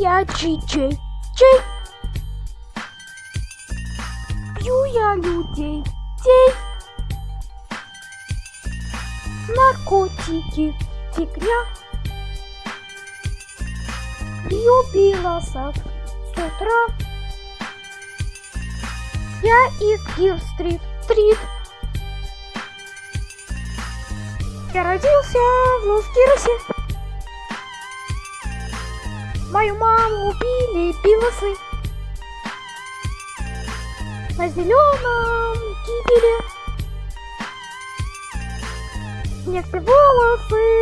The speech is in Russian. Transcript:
я Джей. Джей. Бью я людей. Дей. Наркотики. Фигня. Бью пилосов с утра. Я из Гир-стрит. Стрит. Я родился в Лос-Гиросе. Мою маму убили пилосы. На зеленом кибеле. Некоторые волосы.